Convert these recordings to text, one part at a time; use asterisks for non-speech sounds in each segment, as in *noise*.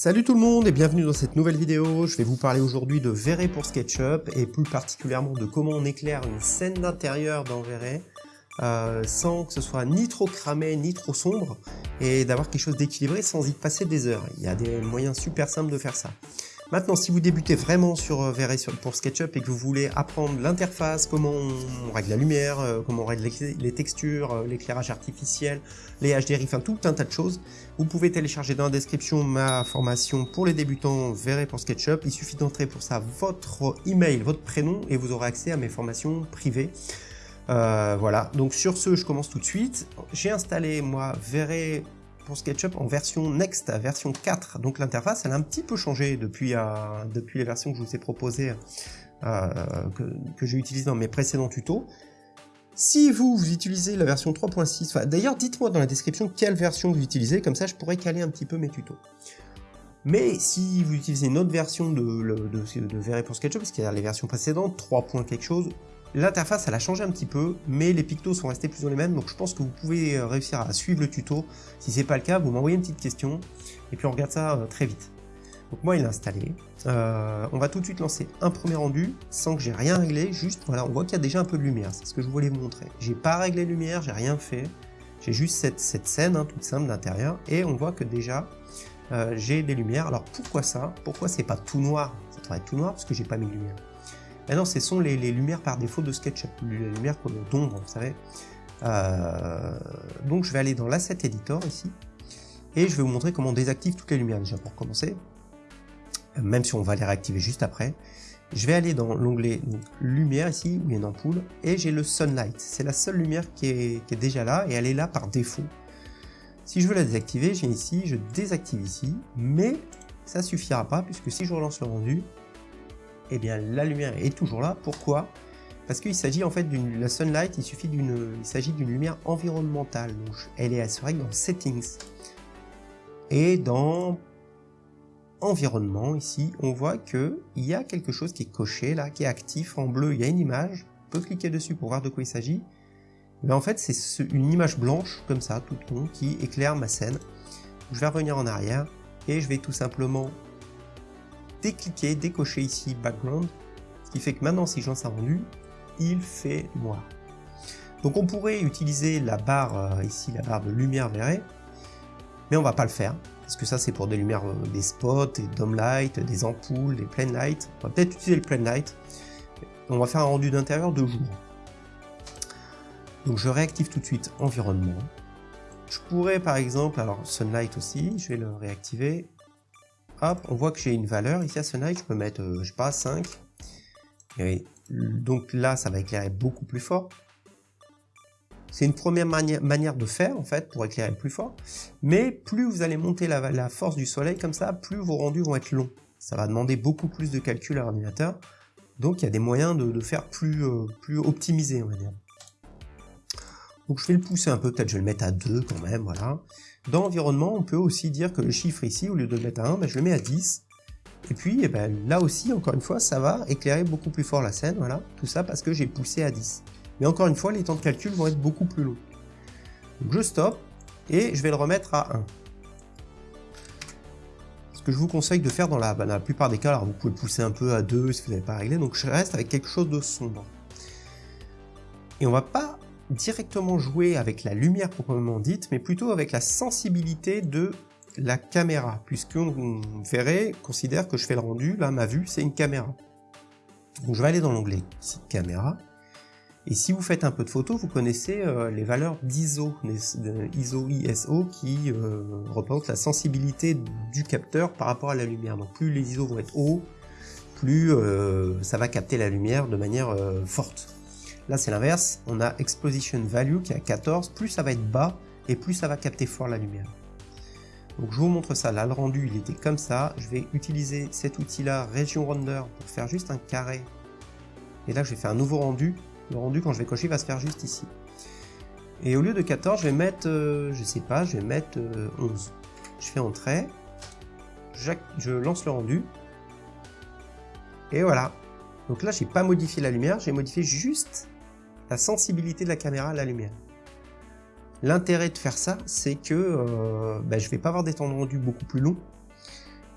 Salut tout le monde et bienvenue dans cette nouvelle vidéo. Je vais vous parler aujourd'hui de V-Ray pour SketchUp et plus particulièrement de comment on éclaire une scène d'intérieur dans V-Ray euh, sans que ce soit ni trop cramé ni trop sombre et d'avoir quelque chose d'équilibré sans y passer des heures. Il y a des moyens super simples de faire ça. Maintenant, si vous débutez vraiment sur euh, V-Ray pour SketchUp et que vous voulez apprendre l'interface, comment on règle la lumière, euh, comment on règle les textures, euh, l'éclairage artificiel, les HDRI, enfin tout un tas de choses, vous pouvez télécharger dans la description ma formation pour les débutants V-Ray pour SketchUp. Il suffit d'entrer pour ça votre email, votre prénom et vous aurez accès à mes formations privées. voilà, donc sur ce, je commence tout de suite. J'ai installé, moi, V-Ray pour SketchUp en version Next, version 4. Donc l'interface, elle a un petit peu changé depuis, euh, depuis les versions que je vous ai proposées, euh, que, j'ai utilisées dans mes précédents tutos. Si vous, vous utilisez la version 3.6, d'ailleurs dites-moi dans la description quelle version vous utilisez, comme ça je pourrais caler un petit peu mes tutos. Mais si vous utilisez une autre version de, de, de, pour SketchUp, parce qu'il y a les versions précédentes, 3. quelque chose, L'interface, elle a changé un petit peu, mais les pictos sont restés plus ou les mêmes, donc je pense que vous pouvez euh, réussir à suivre le tuto. Si c'est pas le cas, vous m'envoyez une petite question, et puis on regarde ça euh, très vite. Donc moi, il est installé. Euh, on va tout de suite lancer un premier rendu, sans que j'ai rien réglé, juste, voilà, on voit qu'il y a déjà un peu de lumière, c'est ce que je voulais vous montrer. J'ai pas réglé la lumière, j'ai rien fait, j'ai juste cette, scène, hein, toute simple d'intérieur, et on voit que déjà, j'ai des lumières. Alors pourquoi ça? Pourquoi c'est pas tout noir? Ça devrait être tout noir, parce que j'ai pas mis de lumière. Maintenant, ce sont les, lumières par défaut de SketchUp, les lumières d'ombre, vous savez. Euh, donc je vais aller dans l'Asset Editor ici, et je vais vous montrer comment on désactive toutes les lumières déjà pour commencer, même si on va les réactiver juste après. Je vais aller dans l'onglet lumière ici, où il y a une ampoule, et j'ai le Sunlight. C'est la seule lumière qui est, qui est, déjà là, et elle est là par défaut. Si je veux la désactiver, j'ai ici, je désactive ici, mais ça suffira pas, puisque si je relance le rendu, eh bien la lumière est toujours là. Pourquoi? Parce qu'il s'agit en fait d'une la sunlight, il suffit d'une lumière environnementale. Donc elle est assurée dans settings. Et dans environnement ici, on voit que il y a quelque chose qui est coché là, qui est actif en bleu, il y a une image, on peut cliquer dessus pour voir de quoi il s'agit. Mais en fait, c'est une image blanche comme ça, toute con, qui éclaire ma scène. Je vais revenir en arrière et je vais tout simplement décliquer, décocher ici background, ce qui fait que maintenant si je lance un rendu, il fait noir. Donc on pourrait utiliser la barre euh, ici, la barre de lumière verrée, mais on va pas le faire, parce que ça c'est pour des lumières, euh, des spots, des dome light, des ampoules, des plain light. On va peut-être utiliser le plain light. On va faire un rendu d'intérieur de jour. Donc je réactive tout de suite environnement. Je pourrais par exemple, alors sunlight aussi, je vais le réactiver, hop, on voit que j'ai une valeur ici à Sunlight, je peux mettre, euh, je sais pas, 5. Et donc là, ça va éclairer beaucoup plus fort. C'est une première manière de faire, en fait, pour éclairer plus fort. Mais plus vous allez monter la, force du soleil comme ça, plus vos rendus vont être longs. Ça va demander beaucoup plus de calcul à l'ordinateur. Donc il y a des moyens de, faire plus, euh, plus optimisé, on va dire. Donc je vais le pousser un peu, peut-être je vais le mettre à 2 quand même, voilà. Dans environnement, on peut aussi dire que le chiffre ici, au lieu de le mettre à 1, ben, je le mets à 10. Et puis eh ben, là aussi, encore une fois, ça va éclairer beaucoup plus fort la scène, voilà. Tout ça parce que j'ai poussé à 10. Mais encore une fois, les temps de calcul vont être beaucoup plus longs. Donc je stoppe et je vais le remettre à 1. Ce que je vous conseille de faire dans la, ben, dans la plupart des cas, alors vous pouvez pousser un peu à 2 si vous n'avez pas réglé, donc je reste avec quelque chose de sombre. Et on va pas directement jouer avec la lumière proprement dite, mais plutôt avec la sensibilité de la caméra, puisqu'on verrait, considère que je fais le rendu, là ma vue c'est une caméra. Je vais aller dans l'onglet caméra, et si vous faites un peu de photos, vous connaissez euh, les valeurs d'ISO, ISO, ISO qui euh, représentent la sensibilité du capteur par rapport à la lumière. Donc plus les ISO vont être hauts, plus euh, ça va capter la lumière de manière forte. Là, c'est l'inverse. On a Exposition Value qui est à 14. Plus ça va être bas, et plus ça va capter fort la lumière. Donc je vous montre ça. Là, le rendu, il était comme ça. Je vais utiliser cet outil-là, Region Render, pour faire juste un carré. Et là, je vais faire un nouveau rendu. Le rendu, quand je vais cocher, va se faire juste ici. Et au lieu de 14, je vais mettre, euh, je sais pas, je vais mettre 11. Euh, je fais Entrée. Je lance le rendu. Et voilà. Donc là, j'ai pas modifié la lumière, j'ai modifié juste la sensibilité de la caméra à la lumière. L'intérêt de faire ça, c'est que euh, ben, je vais pas avoir des temps de rendu beaucoup plus longs.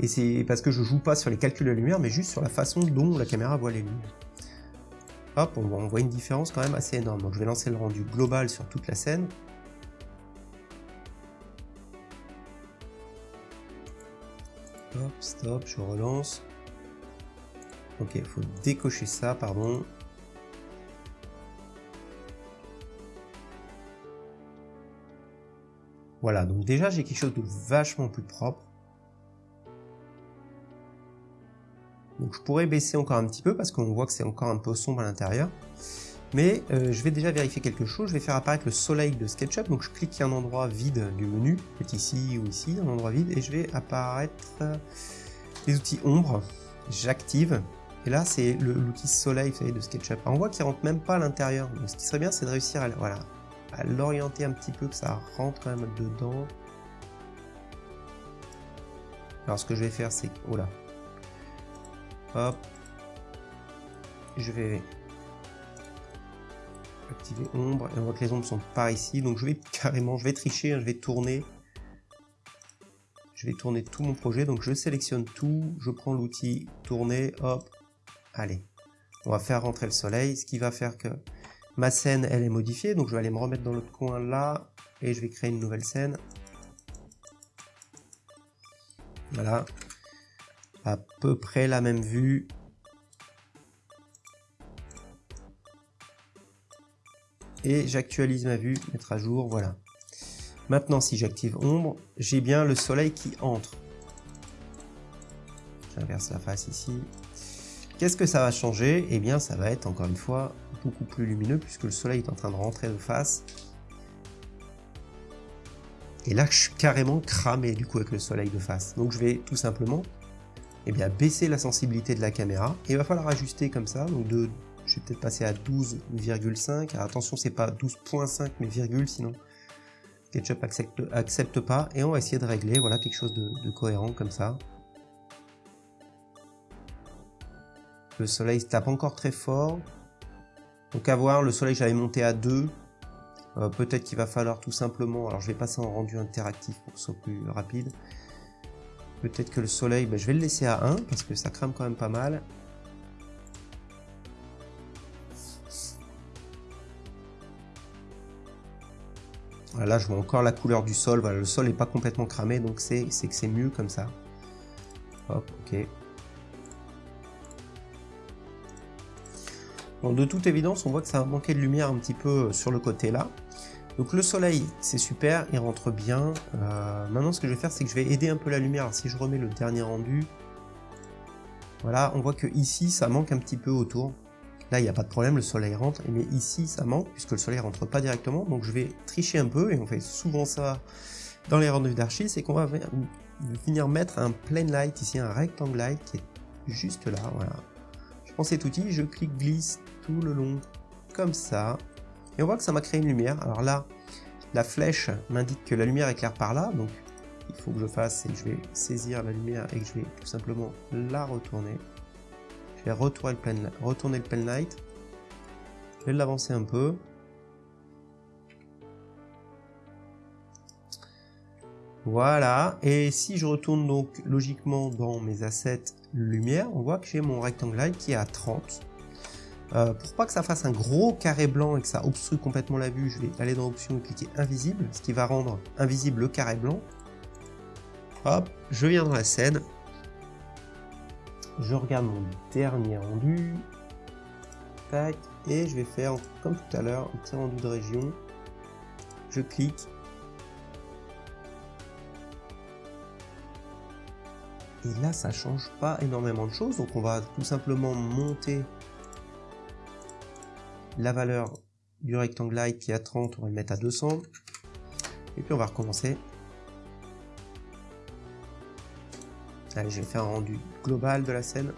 Et c'est parce que je joue pas sur les calculs de lumière, mais juste sur la façon dont la caméra voit les lumières. Hop, on voit une différence quand même assez énorme. Donc je vais lancer le rendu global sur toute la scène. Hop, stop, je relance. Ok, il faut décocher ça, pardon. Voilà, donc déjà j'ai quelque chose de vachement plus propre. Donc je pourrais baisser encore un petit peu parce qu'on voit que c'est encore un peu sombre à l'intérieur. Mais euh, je vais déjà vérifier quelque chose, je vais faire apparaître le soleil de SketchUp, donc je clique un endroit vide du menu, peut ici ou ici, un endroit vide, et je vais apparaître les outils ombre, j'active, et là c'est l'outil soleil de SketchUp. on voit qu'il rentre même pas à l'intérieur, ce qui serait bien c'est de réussir à, voilà, à l'orienter un petit peu, que ça rentre quand même dedans. Alors ce que je vais faire c'est, oh là, hop, je vais activer ombre. Et on voit que les ombres sont par ici donc je vais *laughs* carrément je vais tricher hein, je vais tourner. Je vais tourner tout mon projet. Donc je sélectionne tout. Je prends l'outil tourner. Hop. Allez. On va faire rentrer le soleil ce qui va faire que ma scène elle est modifiée donc je vais aller me remettre dans l'autre coin là et je vais créer une nouvelle scène voilà à peu près la même vue et j'actualise ma vue, mettre à jour, voilà. Maintenant, si j'active ombre, j'ai bien le soleil qui entre. J'inverse la face ici. Qu'est-ce que ça va changer? Eh bien, ça va être encore une fois beaucoup plus lumineux puisque le soleil est en train de rentrer de face. Et là, je suis carrément cramé du coup avec le soleil de face. Donc, je vais tout simplement eh bien, baisser la sensibilité de la caméra. Et il va falloir ajuster comme ça, donc de je vais peut-être passer à 12,5. Attention, c'est pas 12.5 mais virgule, sinon accepte, accepte pas. Et on va essayer de régler voilà, quelque chose de, cohérent comme ça. Le soleil se tape encore très fort. Donc à voir, le soleil j'avais monté à 2. Euh, peut-être qu'il va falloir tout simplement, alors je vais passer en rendu interactif pour que ce soit plus rapide. Peut-être que le soleil, ben, je vais le laisser à 1 parce que ça crame quand même pas mal. là, je vois encore la couleur du sol. Voilà, le sol n'est pas complètement cramé, donc c'est que c'est mieux comme ça. Hop, ok. Bon, de toute évidence, on voit que ça a manqué de lumière un petit peu sur le côté là. Donc le soleil, c'est super, il rentre bien. Euh, maintenant, ce que je vais faire, c'est que je vais aider un peu la lumière. si je remets le dernier rendu, voilà, on voit que ici, ça manque un petit peu autour. Là, il n'y a pas de problème, le soleil rentre, mais ici, ça manque, puisque le soleil rentre pas directement, donc je vais tricher un peu, et on fait souvent ça dans les rendus d'archi, c'est qu'on va venir mettre un plain light, ici un rectangle light, qui est juste là, voilà. Cet outil, je clique glisse tout le long, comme ça, et on voit que ça m'a créé une lumière. Alors là, la flèche m'indique que la lumière éclaire par là, donc il faut que je fasse, c'est que je vais saisir la lumière et que je vais tout simplement la retourner. Je vais retourner le pen, retourner le pen light. Je vais l'avancer un peu. Voilà, et si je retourne donc logiquement dans mes assets lumière, on voit que j'ai mon rectangle light qui est à 30. Euh, pour pas que ça fasse un gros carré blanc et que ça obstrue complètement la vue, je vais aller dans option et cliquer invisible, ce qui va rendre invisible le carré blanc. Hop, je viens dans la scène, je regarde mon dernier rendu, tac, et je vais faire comme tout à l'heure un petit rendu de région, je clique, et là ça change pas énormément de choses, donc on va tout simplement monter la valeur du rectangle light qui est à 30, on va le mettre à 200, et puis on va recommencer. Allez, je vais faire un rendu global de la scène.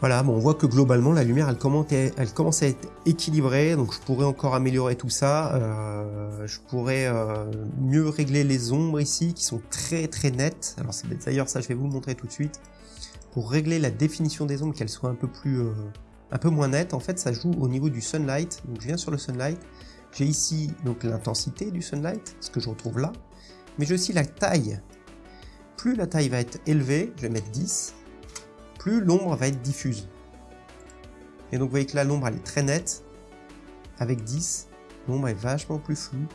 Voilà, bon, on voit que globalement la lumière elle commence, à, être équilibrée, donc je pourrais encore améliorer tout ça. Euh, je pourrais euh, mieux régler les ombres ici qui sont très très nettes. Alors d'ailleurs ça je vais vous le montrer tout de suite. Pour régler la définition des ombres, qu'elles soient un peu plus euh, un peu moins net, en fait ça joue au niveau du sunlight. Donc je viens sur le sunlight, j'ai ici donc l'intensité du sunlight, ce que je retrouve là, mais j'ai aussi la taille. Plus la taille va être élevée, je vais mettre 10, plus l'ombre va être diffuse. Et donc vous voyez que là l'ombre elle est très nette, avec 10, l'ombre est vachement plus floue,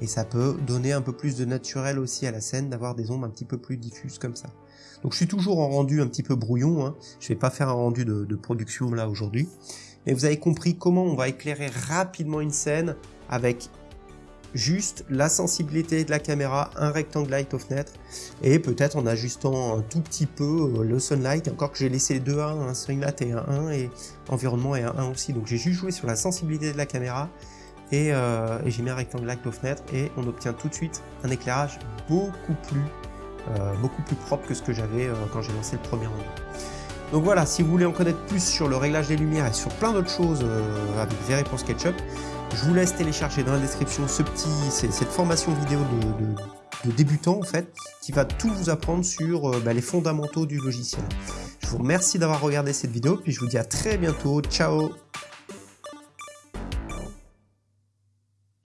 et ça peut donner un peu plus de naturel aussi à la scène d'avoir des ombres un petit peu plus diffuses comme ça. Donc je suis toujours en rendu un petit peu brouillon, hein. je vais pas faire un rendu de, de production là aujourd'hui, mais vous avez compris comment on va éclairer rapidement une scène avec juste la sensibilité de la caméra, un rectangle light of net et peut-être en ajustant un tout petit peu euh, le sunlight, encore que j'ai laissé les deux 1, un sunlight et un 1 et environnement et un 1 aussi. Donc j'ai juste joué sur la sensibilité de la caméra et, euh, et j'ai mis un rectangle light of net et on obtient tout de suite un éclairage beaucoup plus, euh, beaucoup plus propre que ce que j'avais quand j'ai lancé le premier rendu. Donc voilà, si vous voulez en connaître plus sur le réglage des lumières et sur plein d'autres choses avec pour SketchUp, je vous laisse télécharger dans la description ce petit, cette formation vidéo de, débutant en fait, qui va tout vous apprendre sur euh, bah, les fondamentaux du logiciel. Je vous remercie d'avoir regardé cette vidéo, puis je vous dis à très bientôt, ciao